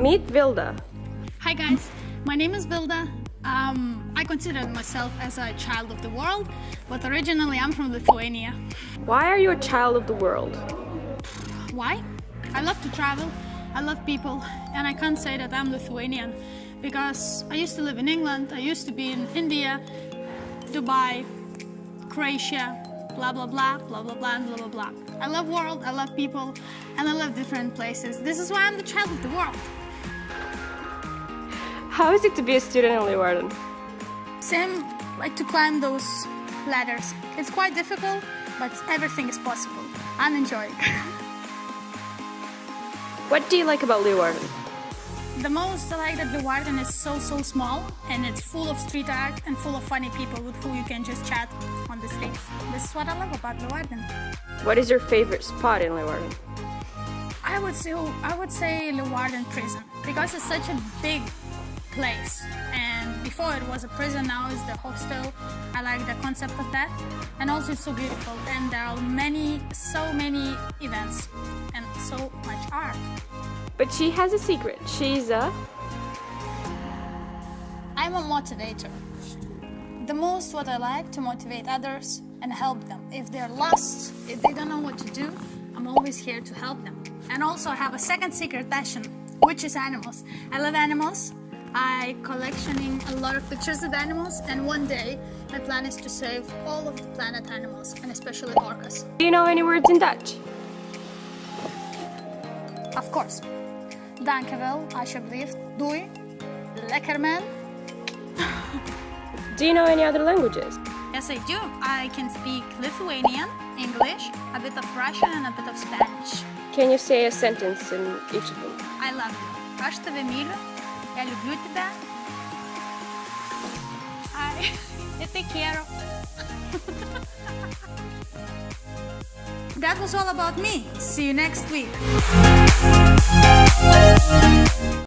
Meet Vilda. Hi guys, my name is Vilda. Um, I consider myself as a child of the world, but originally I'm from Lithuania. Why are you a child of the world? Why? I love to travel, I love people, and I can't say that I'm Lithuanian because I used to live in England, I used to be in India, Dubai, Croatia, blah blah blah, blah blah blah, blah blah blah. I love world, I love people, and I love different places. This is why I'm the child of the world. How is it to be a student in Leeuwarden? Same like to climb those ladders. It's quite difficult, but everything is possible. I'm enjoying. What do you like about Leeuwarden? the most I like that Leeuwarden is so so small and it's full of street art and full of funny people with who you can just chat on the streets. This is what I love about Leeuwarden. What is your favorite spot in Leeuwarden? I would say I would say Leeuwarden Prison because it's such a big place. And before it was a prison now it's the hostel. I like the concept of that. And also it's so beautiful. And there are many so many events and so much art. But she has a secret. She's a... I'm a motivator. The most what I like to motivate others and help them. If they're lost if they don't know what to do I'm always here to help them. And also I have a second secret passion which is animals. I love animals I collectioning a lot of pictures of animals and one day my plan is to save all of the planet animals and especially orcas. Do you know any words in Dutch? Of course. Dankjewel, alsjeblieft, doei, lekker man. Do you know any other languages? Yes I do. I can speak Lithuanian, English, a bit of Russian and a bit of Spanish. Can you say a sentence in each of them? I love you. Aš tave myliu. Я люблю тебя. Ay, yo te quiero. That was all about me. See you next week.